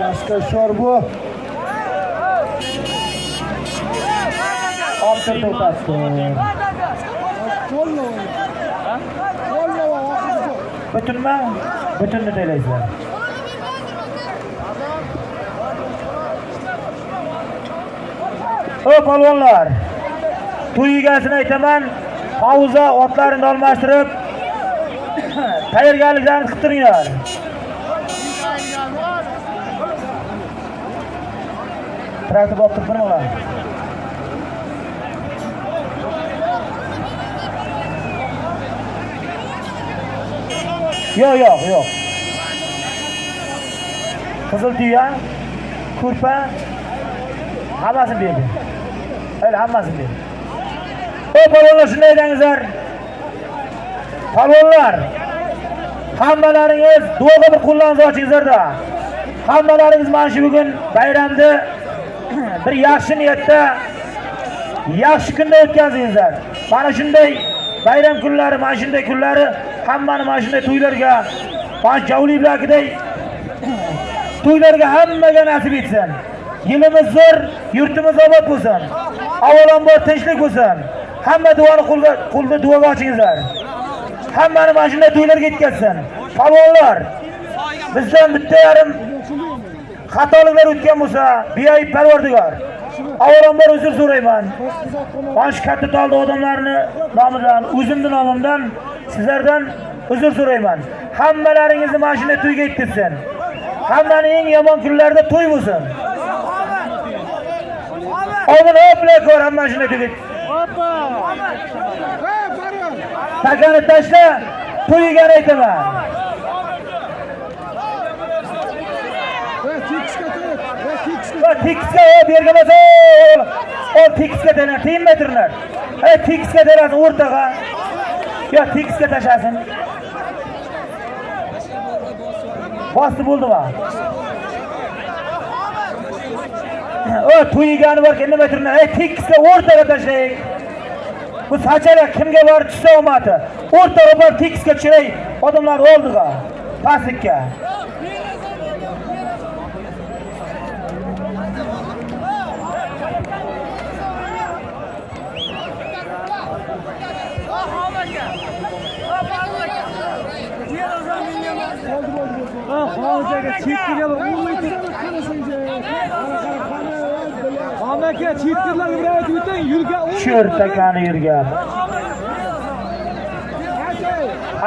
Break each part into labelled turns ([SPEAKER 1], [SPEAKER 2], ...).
[SPEAKER 1] Başka şorbu.
[SPEAKER 2] Option to'xtatdi. Butunmi? Butunni taylaysizlar. O polvonlar. To'y egasini aytaman, pauza otlarini almashtirib tayyorgarliklarini qilib turinglar. Terang tu buat tepen malah. Yo yo yo. Kızıl dünya, kurpa, hammasini berdi. Öyle hammasini berdi. Ey balonlar shunday dengizler. Balonlar. Hammalaringiz duoga bir qo'llaringizni ochingizlarda. Hammalaringiz mana shu bugun bayramni bir yaxshi niyatda yaxshi kunda o'tkazingizlar. Mana shunday bayram kunlari, mana shunday kunlari hammani mana shunday to'ylarga, mana javlilarday to'ylarga hammaga nasib etsin. Yilimiz zo'r, yurtimiz obod bo'lsin. Avvalambor tinchlik bo'lsin. Hamma duoni qo'lga qo'lda duoga ochingizlar. Hammani mana shunday to'ylarga yetkazsin. Palvonlar, bizdan bitta yarim xatoliklar o'tgan bo'lsa, beayb Parvardigor. Avvalambor uzr so'rayman. Mana shu katta toldi odamlarni nomidan, o'zimning nomimdan sizlardan uzr so'rayman. Hammalaringizni mana shunday to'yga yetkazsin. Hammaning eng yomon kunlarida to'y bo'lsin. omin oblakor ko'r hamma shunday to'yga. Takani tashla, to'yigani aytaman. va tekisga bergan bo'lsa ol tekisga tegar tegmadirlar e tekisga terasin o'rtaga yo tekisga tashlasin bosdi bo'ldimi o to'ygani bor ekan nima turna ey tekisga o'rtaga tashlang bu sachara kimga borib tushsa omadi o'rtaga borib tekisga tushiray odamlarni oldiga pastlikka Sho'r takani yurgan.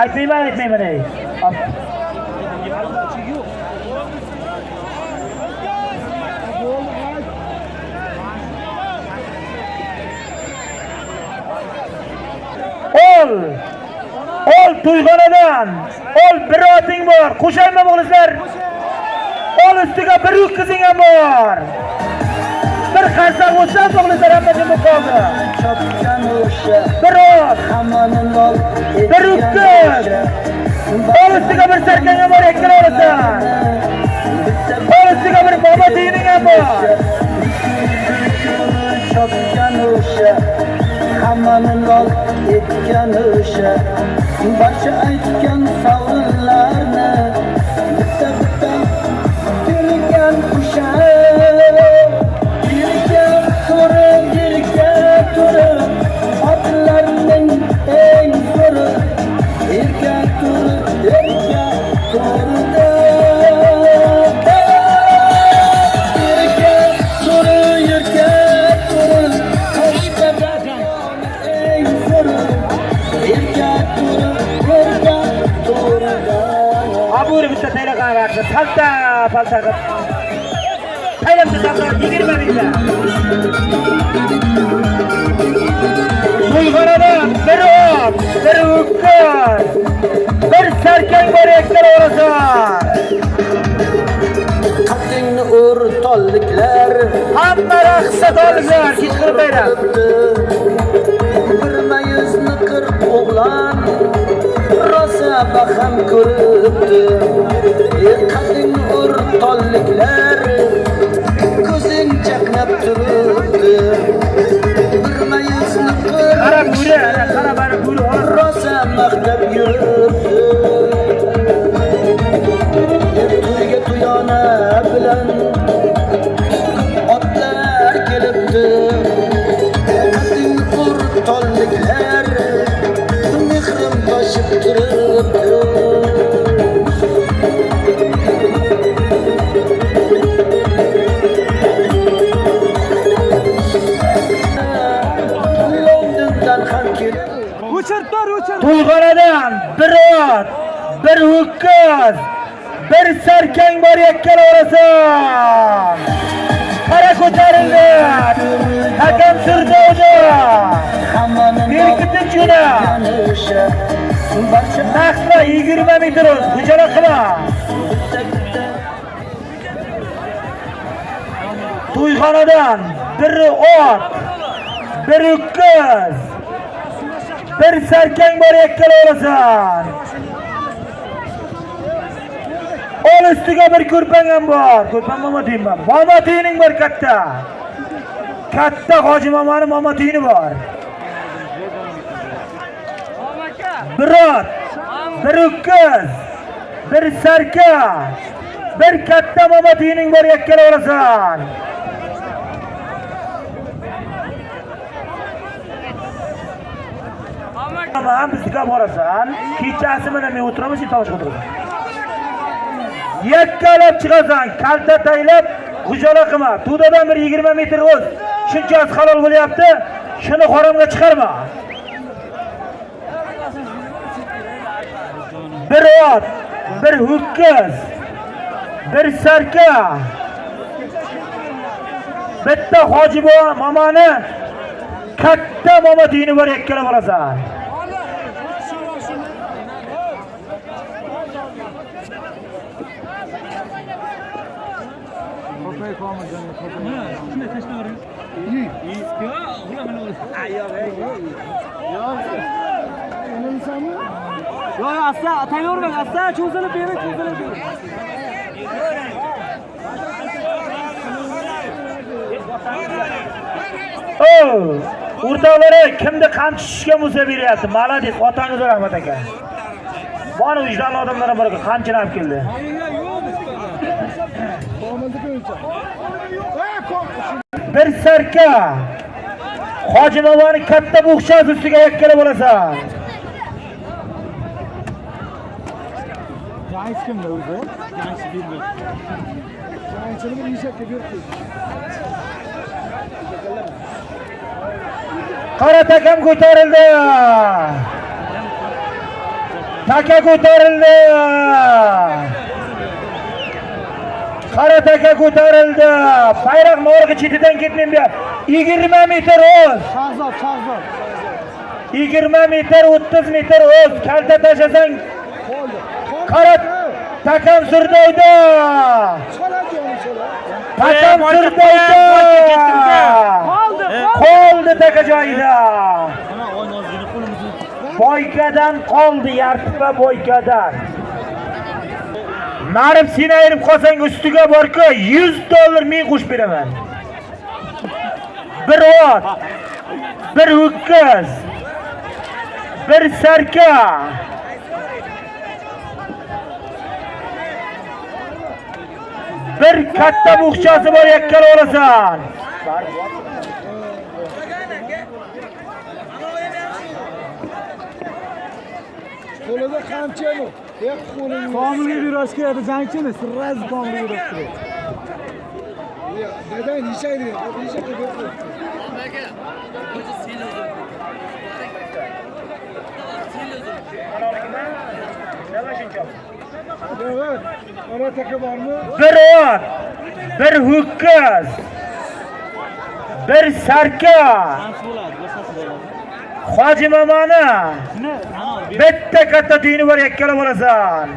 [SPEAKER 2] Aytmayman, aytmayman ey. Ol! Ol to'yxonadan! Ol bir oting bor. Qo'shaymi o'g'lizlar? Ol ustiga bir ho'kizing ham bor. Bir hamma jim qoldi.
[SPEAKER 3] Chopgan o'sha
[SPEAKER 2] Bir
[SPEAKER 3] lol
[SPEAKER 2] bir ho'kiz. Ol ustiga bir sarkang ham bor, ikkala olasan. Ol ustiga bir bobo tiyining ham bor.
[SPEAKER 3] chopgan o'sha hammani lol etgan o'sha barcha aytgan savollarni
[SPEAKER 2] palta qilib. Taylamni sabrar 20 mingdan. To'yxonadan bir ot, bir ho'kiz, bir sarkang bor ikkala olasan.
[SPEAKER 3] qaddingni ur tolliklar
[SPEAKER 2] Hamma raqsga to'liblar, kechqurun bayram.
[SPEAKER 3] bir mayuzni qirq o'g'lon rosa baham ko'ribdi e qaddingni
[SPEAKER 2] To'yxonadan bir ot, bir ho'kiz, bir sarkang bor yakkala orasan. Qara ko'tarildi. Hakam Surdovda.
[SPEAKER 3] hammaning
[SPEAKER 2] Berkitin jo'na.
[SPEAKER 3] Yanisha barcha
[SPEAKER 2] Naqla 20 metr o'z, hujra qilma. To'yxonadan bir ot, bir ho'kiz, bir sarkang bor yakkala olasan. Ol ustiga bir ko'rpang ham bor. Ko'rpang mama deyman. Mama tiyining bor katta. Katta Hoji mamani mama tiyini bor. Bir ot, bir ukkiz bir sarka, bir katta momo tiyining bor yakkala olasan. Ama ham borasan. Kechasi mana men o'tiramiz sen tovush o'tirasan. Yakkalab chiqasan, kalta taylab, hujala qilma. Tudadan bir 20 metr o'z. Shunchasi halol bo'lyapti. Shuni haromga chiqarma. Bir ot, bir ho'kiz, bir sarka, bitta hoji bobo mamani katta mama dini bor ekkala bo'lasan.
[SPEAKER 1] Qo'pay qolmagan. Shunday tashlayvering. Yo'q, yo mana o'zi. Yo'q, asta, tayyorlang, asta, cho'zilib bering, cho'zilib bering.
[SPEAKER 2] O'rtoqlari kimni qamchi tushishga bo'lsa beryapti. Malades, otangiz rahmat aka. Bor vijdonli odamlar ham bor qamchini olib keldi. Bir sarka. hojimobani katta bo'xshasi ustiga yakkala bo'lasan.
[SPEAKER 1] Kimda o'zi? Jangchi bilmaydi. Jangchini bir eshakka berib
[SPEAKER 2] Qora takam ko'tarildi. Taka ko'tarildi. Qora taka ko'tarildi. Bayroq morg'i chetidan ketmang bu. 20 metr o'z.
[SPEAKER 1] Shahzod, Shahzod.
[SPEAKER 2] 20 metr 30 metr o'z. Kalta tashlasang qora takam surdoyda. Takam surdoyda.
[SPEAKER 1] Qoldi,
[SPEAKER 2] Qoldi taka joyida. Boykadan qoldi, yartipa boykadan. Narib sen ayirib qolsang ustiga borku 100 dollar men qo'shib beraman. Bir ot, bir ho'kiz, bir sarka. bir katta buxchasi bor yakkal olasan
[SPEAKER 4] qo'lida qamchi bu komilni
[SPEAKER 1] yurashga yadi jangchimi сразу komilni yurib turib dada
[SPEAKER 4] nechaydi nechaydi Давай, Шинчев. Evet. Ona taka bormi?
[SPEAKER 2] bir ot, bir ho'kiz, bir sarka, Hoji mamoni bitta katta tuyini bor yakkala bo'lasan.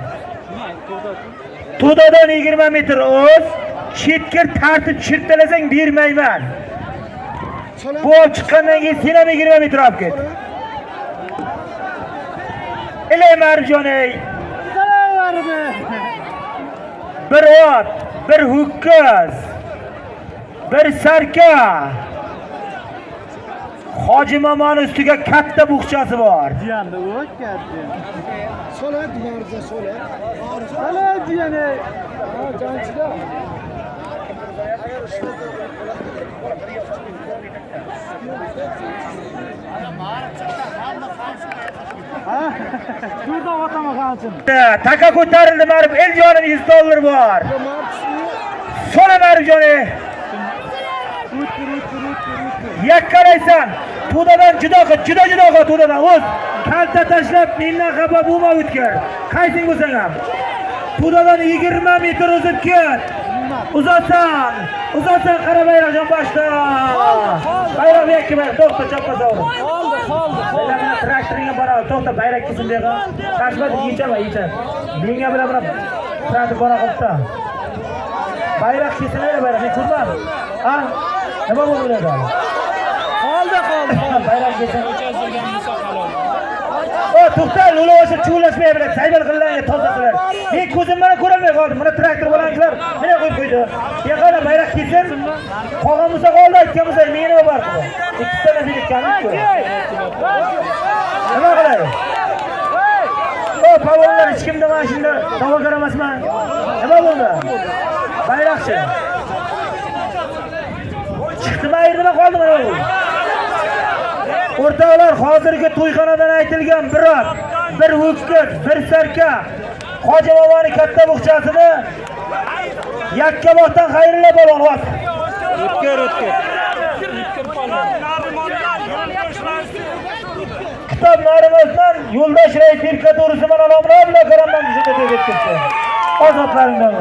[SPEAKER 2] To'dadan 20 metr o'z, chetkir tartib chirtalasang bermayman. Bu chiqqandan keyin sen ham 20 metr olib ket. Ilay marjoney. Bir ot, bir ho'kiz, bir sarka. Hoji mamoni ustiga katta buqchasi bor.
[SPEAKER 1] Jiyanda u katta.
[SPEAKER 4] Solat marza solat.
[SPEAKER 1] Jiyani.
[SPEAKER 4] Ha, janchida. Şurada otama kalsın.
[SPEAKER 2] taka ko'tarildi marib eljonim 100 dollar bor. So'ra maribjoni yakkalaysan. To'dadan judo qil juda judo qil to'dadan o'z. Kalta tashlab mendan xafa bo'lma o'tkir. Qaysing bo'lsang ham? To'dadan 20 metr o'zib ket uzatsan uzatsan qara bayroqjon boshda bayroq yakka bayroq to'xta choppa sovrin
[SPEAKER 4] Oldu, oldu.
[SPEAKER 2] Bayroqni traktoringga boradi to'xta bayroq kelsin bu yoqqa qashmat yechama yecha menga bilan buni traktor bora bayroq kelsin ey bayroq men ko'rmadim ha nima bo'ldi bularda
[SPEAKER 4] Oldu, oldu.
[SPEAKER 2] bayroq kelsin o to'xta lo'la o'sha chuvlashmay bilan saybal qilinglar toza qilar men ko'zim bilan ko'rolmay qoldim mana traktor bilanchilar mana qo'yib qo'ydi yoqada bayroq kelsin qolgan bo'lsa qoldi aytgan bo'lsa menga nima bor ikkita narsa ketganmiz nima qilay? O palvonlar hech kimda mana shunda da'vogar emasman nima bo'ldi? Bayroqchi. Chiqdimi ayrdimi qoldi mana bo'ldi o'rtoqlar hozirgi to'yxonadan aytilgan bir ot bir ho'kiz bir sarka. Hoji boboni katta bug'chasini yakkabog'dan xayrilla polvon ot
[SPEAKER 1] O'tkir, o'tkir.
[SPEAKER 2] Kitob narimozdan yo'ldosh rais firka to'g'risi mana nomlar bilan karamdan bizga deb ketdi ozodlaringdan